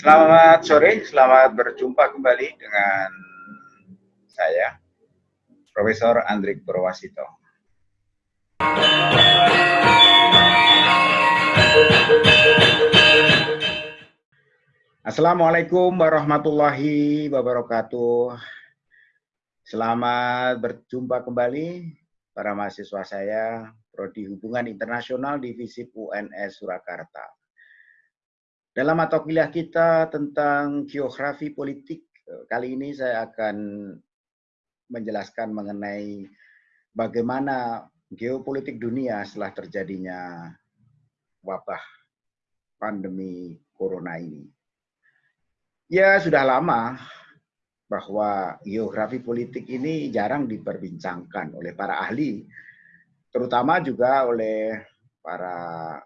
Selamat sore, selamat berjumpa kembali dengan saya, Profesor Andrik Purwasito. Assalamualaikum warahmatullahi wabarakatuh. Selamat berjumpa kembali para mahasiswa saya, Prodi Hubungan Internasional Divisi UNS Surakarta. Dalam mata kuliah kita tentang geografi politik, kali ini saya akan menjelaskan mengenai bagaimana geopolitik dunia setelah terjadinya wabah pandemi corona ini. Ya, sudah lama bahwa geografi politik ini jarang diperbincangkan oleh para ahli, terutama juga oleh para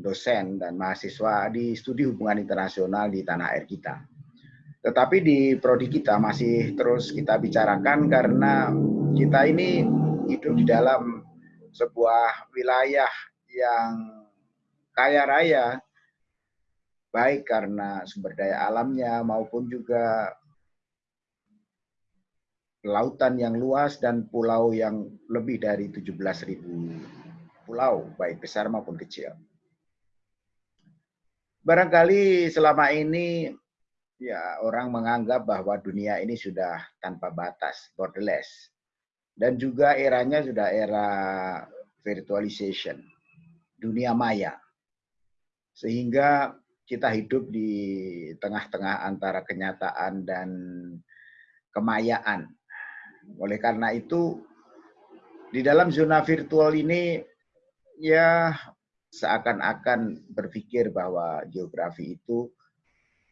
dosen dan mahasiswa di studi hubungan internasional di tanah air kita. Tetapi di prodi kita masih terus kita bicarakan karena kita ini hidup di dalam sebuah wilayah yang kaya raya, baik karena sumber daya alamnya maupun juga lautan yang luas dan pulau yang lebih dari 17.000 pulau, baik besar maupun kecil. Barangkali selama ini ya orang menganggap bahwa dunia ini sudah tanpa batas, borderless. Dan juga eranya sudah era virtualization, dunia maya. Sehingga kita hidup di tengah-tengah antara kenyataan dan kemayaan oleh karena itu, di dalam zona virtual ini, ya seakan-akan berpikir bahwa geografi itu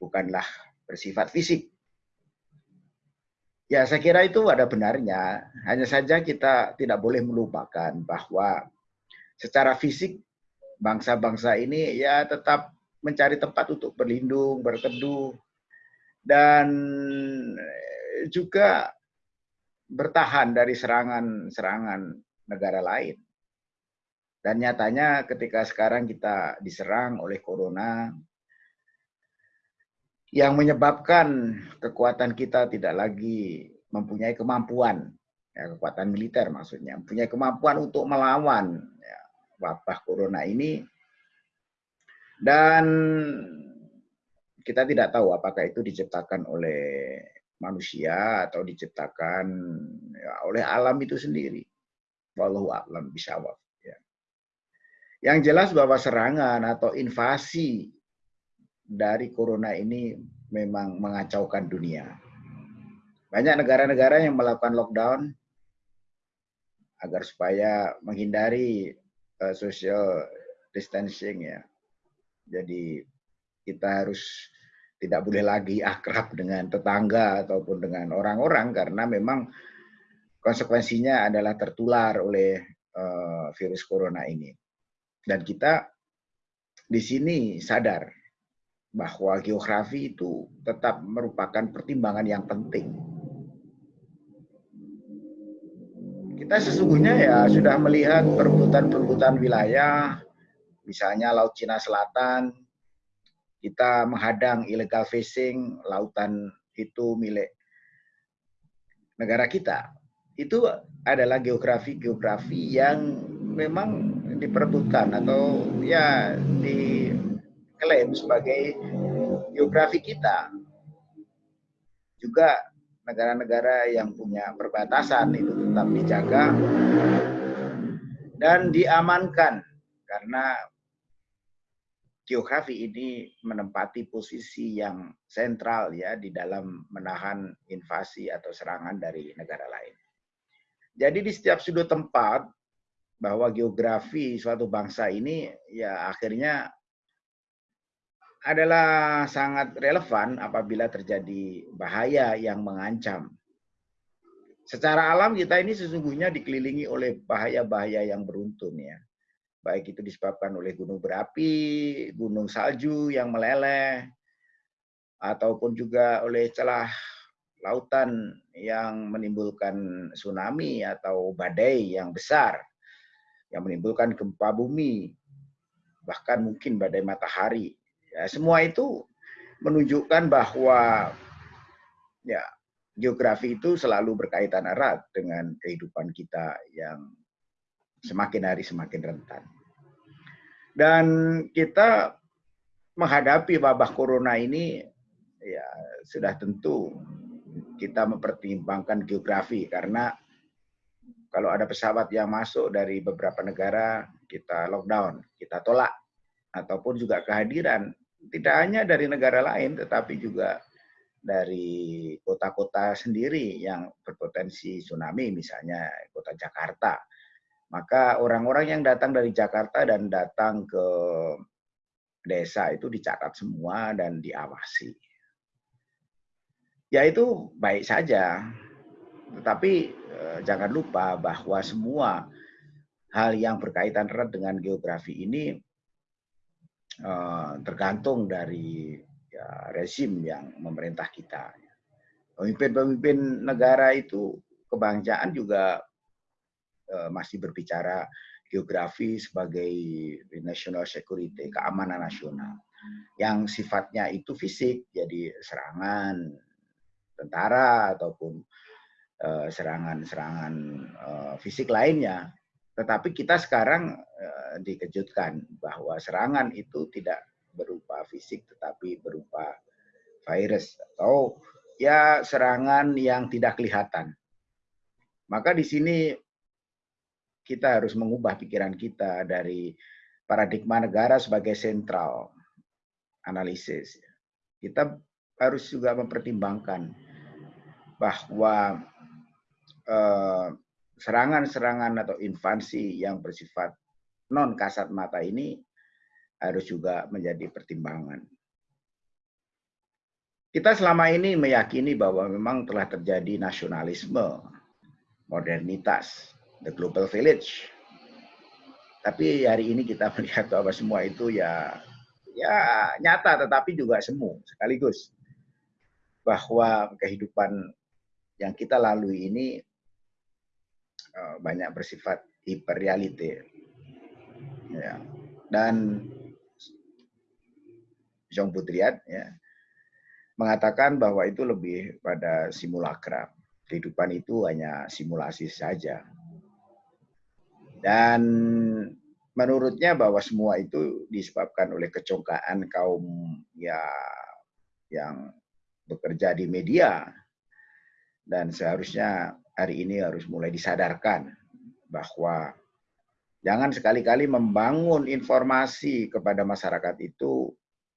bukanlah bersifat fisik. Ya, saya kira itu ada benarnya. Hanya saja kita tidak boleh melupakan bahwa secara fisik bangsa-bangsa ini ya tetap mencari tempat untuk berlindung, berteduh, dan juga bertahan dari serangan-serangan negara lain. Dan nyatanya ketika sekarang kita diserang oleh corona, yang menyebabkan kekuatan kita tidak lagi mempunyai kemampuan, ya, kekuatan militer maksudnya, mempunyai kemampuan untuk melawan ya, wabah corona ini, dan kita tidak tahu apakah itu diciptakan oleh manusia atau diciptakan ya, oleh alam itu sendiri. Wallahu a'lam bishawab. Ya. Yang jelas bahwa serangan atau invasi dari corona ini memang mengacaukan dunia. Banyak negara-negara yang melakukan lockdown agar supaya menghindari uh, social distancing ya. Jadi kita harus tidak boleh lagi akrab dengan tetangga ataupun dengan orang-orang karena memang konsekuensinya adalah tertular oleh uh, virus corona ini. Dan kita di sini sadar bahwa geografi itu tetap merupakan pertimbangan yang penting. Kita sesungguhnya ya sudah melihat perebutan-perebutan wilayah, misalnya Laut Cina Selatan, kita menghadang illegal fishing lautan itu milik negara kita. Itu adalah geografi-geografi yang memang diperebutkan atau ya diklaim sebagai geografi kita. Juga negara-negara yang punya perbatasan itu tetap dijaga dan diamankan karena geografi ini menempati posisi yang sentral ya di dalam menahan invasi atau serangan dari negara lain. Jadi di setiap sudut tempat bahwa geografi suatu bangsa ini ya akhirnya adalah sangat relevan apabila terjadi bahaya yang mengancam. Secara alam kita ini sesungguhnya dikelilingi oleh bahaya-bahaya yang beruntun ya baik itu disebabkan oleh gunung berapi, gunung salju yang meleleh, ataupun juga oleh celah lautan yang menimbulkan tsunami atau badai yang besar, yang menimbulkan gempa bumi, bahkan mungkin badai matahari. Ya, semua itu menunjukkan bahwa ya geografi itu selalu berkaitan erat dengan kehidupan kita yang semakin hari semakin rentan. Dan kita menghadapi wabah corona ini ya sudah tentu kita mempertimbangkan geografi karena kalau ada pesawat yang masuk dari beberapa negara kita lockdown, kita tolak ataupun juga kehadiran tidak hanya dari negara lain tetapi juga dari kota-kota sendiri yang berpotensi tsunami, misalnya kota Jakarta. Maka orang-orang yang datang dari Jakarta dan datang ke desa itu dicatat semua dan diawasi. Ya itu baik saja, tetapi jangan lupa bahwa semua hal yang berkaitan erat dengan geografi ini eh, tergantung dari ya, rezim yang memerintah kita. Pemimpin-pemimpin negara itu kebangsaan juga uh, masih berbicara geografi sebagai national security, keamanan nasional. Yang sifatnya itu fisik, jadi serangan tentara ataupun eh, serangan-serangan uh, fisik lainnya. Tetapi kita sekarang uh, dikejutkan bahwa serangan itu tidak berupa fisik tetapi berupa virus atau ya serangan yang tidak kelihatan. Maka di sini kita harus mengubah pikiran kita dari paradigma negara sebagai sentral analisis. Kita harus juga mempertimbangkan bahwa eh, serangan-serangan atau invasi yang bersifat non kasat mata ini harus juga menjadi pertimbangan. Kita selama ini meyakini bahwa memang telah terjadi nasionalisme, modernitas, the global village. Tapi hari ini kita melihat bahwa semua itu ya ya nyata tetapi juga semu sekaligus bahwa kehidupan yang kita lalui ini eh, banyak bersifat hiperrealite. Ya. Dan Jong Putriat ya, mengatakan bahwa itu lebih pada simulakra. Kehidupan itu hanya simulasi saja. Dan menurutnya bahwa semua itu disebabkan oleh kecongkaan kaum ya yang bekerja di media dan seharusnya hari ini harus mulai disadarkan bahwa jangan sekali-kali membangun informasi kepada masyarakat itu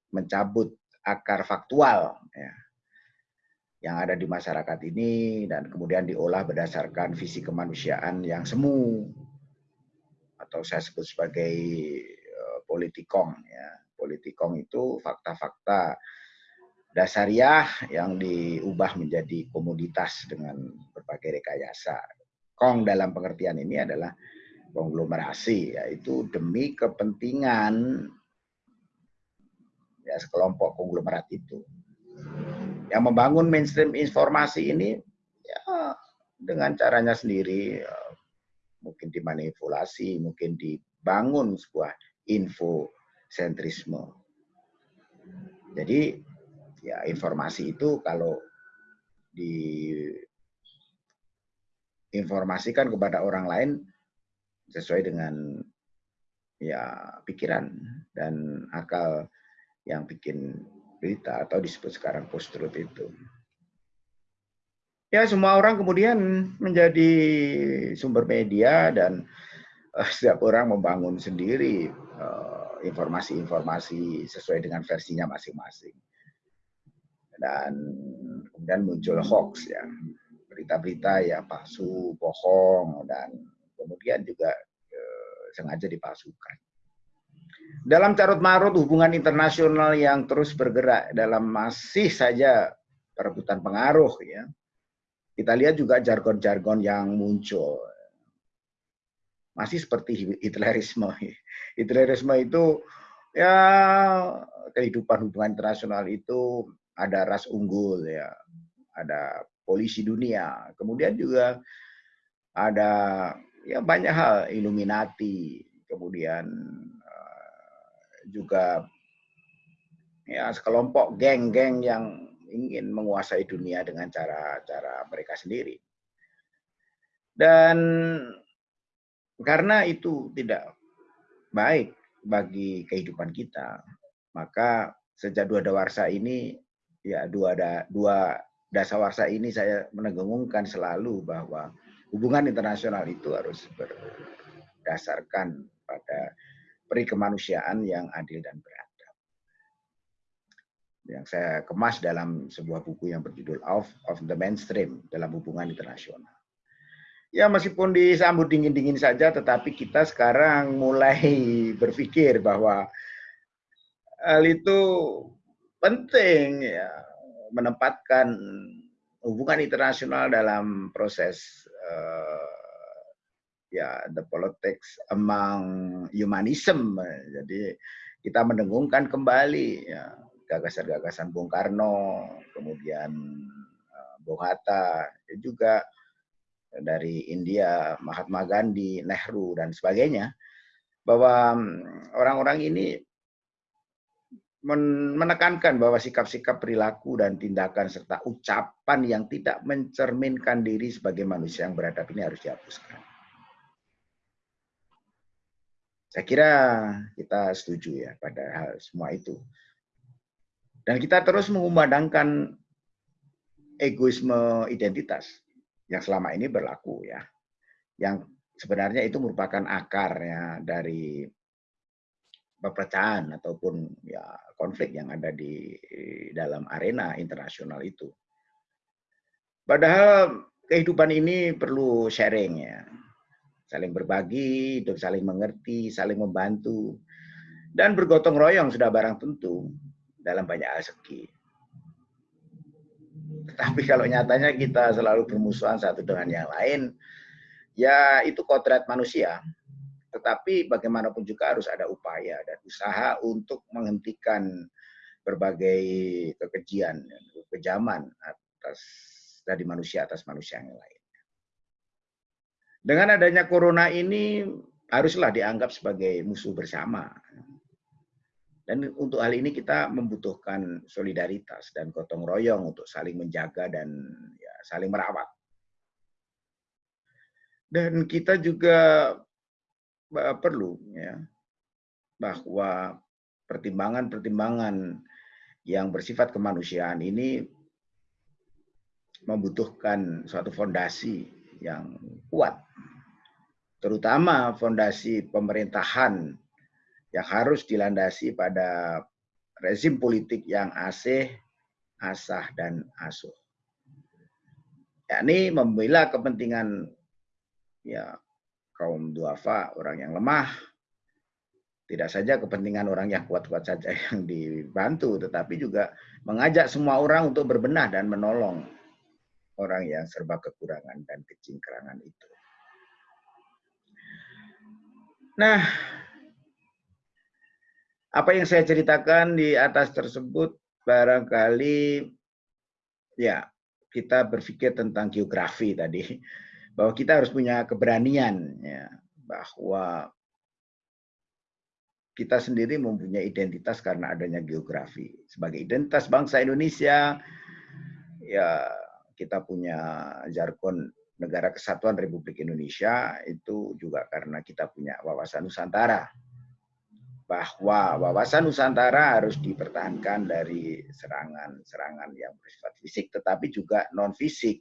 mencabut akar faktual ya, yang ada di masyarakat ini dan kemudian diolah berdasarkan visi kemanusiaan yang semu atau saya sebut sebagai uh, politikong ya. Politikong itu fakta-fakta dasariah yang diubah menjadi komoditas dengan berbagai rekayasa. Kong dalam pengertian ini adalah konglomerasi yaitu demi kepentingan ya sekelompok konglomerat itu. Yang membangun mainstream informasi ini ya dengan caranya sendiri ya, mungkin dimanipulasi, mungkin dibangun sebuah info sentrisme. Jadi ya informasi itu kalau diinformasikan kepada orang lain sesuai dengan ya pikiran dan akal yang bikin berita atau disebut sekarang post truth itu. Ya semua orang kemudian menjadi sumber media dan uh, setiap orang membangun sendiri eh, informasi-informasi uh, sesuai dengan versinya masing-masing. Dan kemudian muncul hoax ya, berita-berita ya palsu, bohong dan kemudian juga uh, sengaja dipalsukan. Dalam carut marut hubungan internasional yang terus bergerak dalam masih saja perebutan pengaruh ya. Kita lihat juga jargon-jargon yang muncul. Masih seperti Hitlerisme. Hitlerisme itu ya kehidupan hubungan internasional itu ada ras unggul ya, ada polisi dunia, kemudian juga ada ya banyak hal Illuminati, kemudian juga ya sekelompok geng-geng yang ingin menguasai dunia dengan cara-cara mereka sendiri. Dan karena itu tidak baik bagi kehidupan kita, maka sejak dua dawarsa ini ya dua da, dua dasawarsa ini saya menegungkan selalu bahwa hubungan internasional itu harus berdasarkan pada peri kemanusiaan yang adil dan beradab. Yang saya kemas dalam sebuah buku yang berjudul Off of the Mainstream dalam hubungan internasional. Ya meskipun disambut dingin-dingin saja, tetapi kita sekarang mulai berpikir bahwa hal itu penting ya menempatkan hubungan internasional dalam proses uh, ya the politics among humanism. Jadi kita mendengungkan kembali ya gagasan-gagasan Bung Karno, kemudian uh, Bung Hatta, juga dari India, Mahatma Gandhi, Nehru, dan sebagainya, bahwa mm, orang-orang ini menekankan bahwa sikap-sikap perilaku dan tindakan serta ucapan yang tidak mencerminkan diri sebagai manusia yang beradab ini harus dihapuskan. Saya kira kita setuju ya pada hal semua itu. Dan kita terus mengumandangkan egoisme identitas yang selama ini berlaku ya. Yang sebenarnya itu merupakan akarnya dari perpecahan ataupun ya konflik yang ada di dalam arena internasional itu. Padahal kehidupan ini perlu sharing ya. Saling berbagi, saling mengerti, saling membantu. Dan bergotong royong sudah barang tentu dalam banyak hal segi. Tapi kalau nyatanya kita selalu bermusuhan satu dengan yang lain, ya itu kodrat manusia. Tetapi bagaimanapun juga harus ada upaya dan usaha untuk menghentikan berbagai kekejian, kekejaman atas dari manusia atas manusia yang lain. Dengan adanya corona ini haruslah dianggap sebagai musuh bersama. Dan untuk hal ini kita membutuhkan solidaritas dan gotong royong untuk saling menjaga dan ya, saling merawat. Dan kita juga perlu ya bahwa pertimbangan-pertimbangan yang bersifat kemanusiaan ini membutuhkan suatu fondasi yang kuat, terutama fondasi pemerintahan yang harus dilandasi pada rezim politik yang asih, asah, dan asuh. Yakni membela kepentingan ya kaum duafa, orang yang lemah, tidak saja kepentingan orang yang kuat-kuat saja yang dibantu, tetapi juga mengajak semua orang untuk berbenah dan menolong orang yang serba kekurangan dan kecingkrangan itu. Nah, apa yang saya ceritakan di atas tersebut barangkali ya kita berpikir tentang geografi tadi bahwa kita harus punya keberanian ya bahwa kita sendiri mempunyai identitas karena adanya geografi sebagai identitas bangsa Indonesia ya kita punya jargon negara kesatuan Republik Indonesia itu juga karena kita punya wawasan Nusantara bahwa wawasan Nusantara harus dipertahankan dari serangan-serangan yang bersifat fisik, tetapi juga non fisik.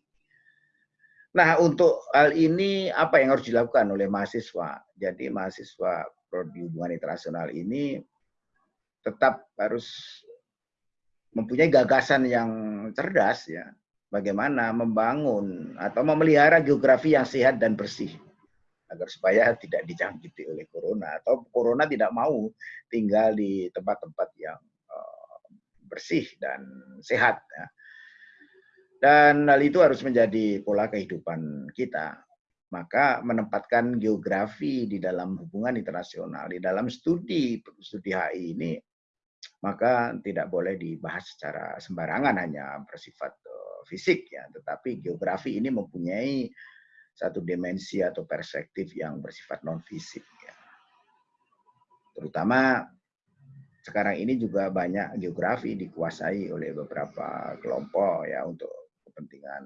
Nah, untuk hal ini apa yang harus dilakukan oleh mahasiswa? Jadi mahasiswa prodi hubungan internasional ini tetap harus mempunyai gagasan yang cerdas ya, bagaimana membangun atau memelihara geografi yang sehat dan bersih agar supaya tidak dijangkiti oleh corona atau corona tidak mau tinggal di tempat-tempat yang uh, bersih dan sehat. Ya. Dan hal itu harus menjadi pola kehidupan kita. Maka menempatkan geografi di dalam hubungan internasional, di dalam studi studi HI ini, maka tidak boleh dibahas secara sembarangan hanya bersifat uh, fisik ya, tetapi geografi ini mempunyai satu dimensi atau perspektif yang bersifat non fisik ya. terutama sekarang ini juga banyak geografi dikuasai oleh beberapa kelompok ya untuk kepentingan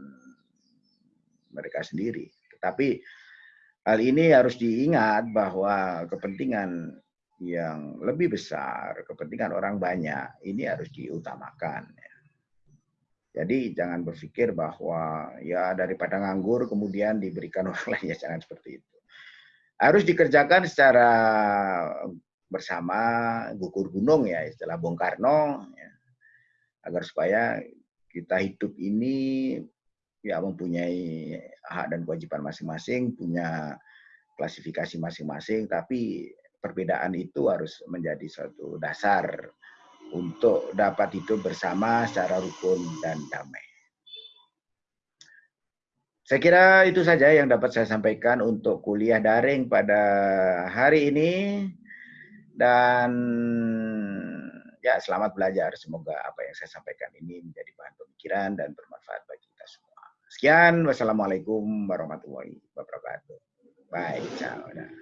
mereka sendiri. Tetapi hal ini harus diingat bahwa kepentingan yang lebih besar, kepentingan orang banyak, ini harus diutamakan. Ya. Jadi jangan berpikir bahwa ya daripada nganggur kemudian diberikan orang lain, ya jangan seperti itu. Harus dikerjakan secara bersama gugur gunung ya istilah Bung Karno ya, agar supaya kita hidup ini ya mempunyai hak dan kewajiban masing-masing, punya klasifikasi masing-masing, tapi perbedaan itu harus menjadi suatu dasar untuk dapat hidup bersama secara rukun dan damai. Saya kira itu saja yang dapat saya sampaikan untuk kuliah daring pada hari ini. Dan ya selamat belajar. Semoga apa yang saya sampaikan ini menjadi bahan pemikiran dan bermanfaat bagi kita semua. Sekian, wassalamualaikum warahmatullahi wabarakatuh. Bye ciao. Dah.